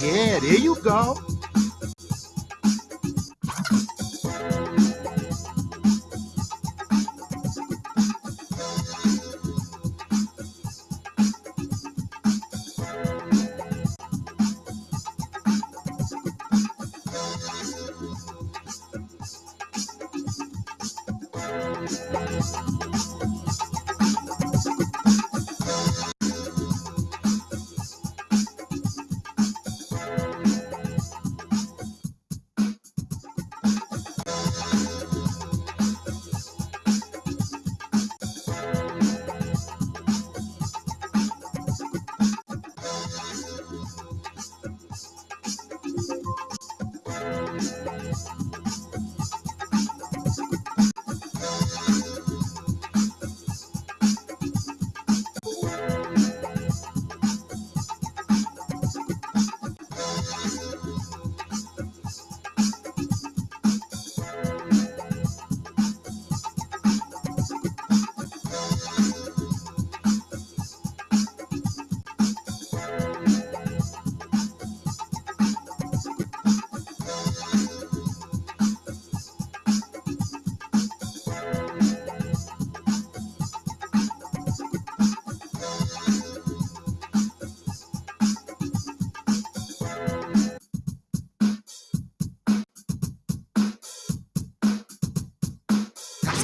Yeah, there you go. That's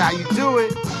how you do it.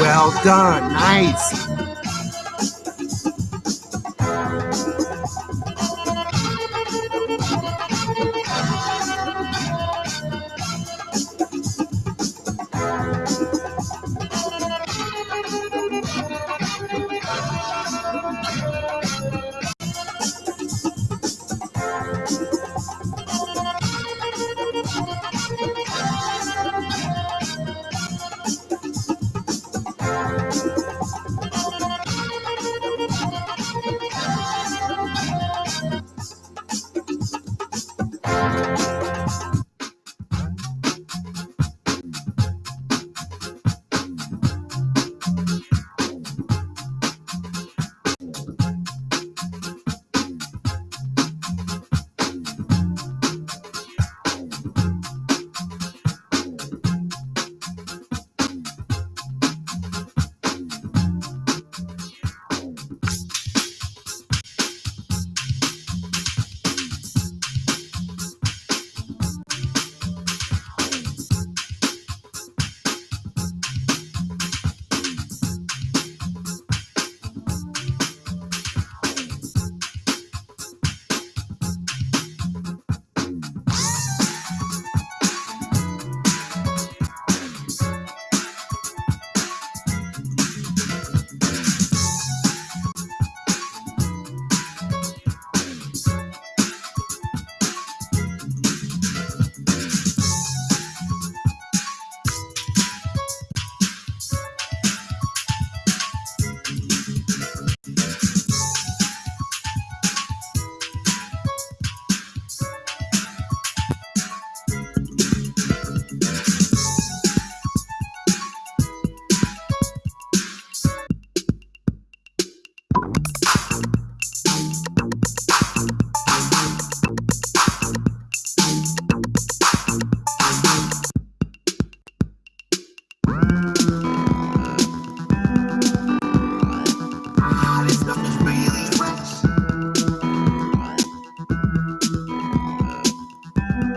Well done. Nice.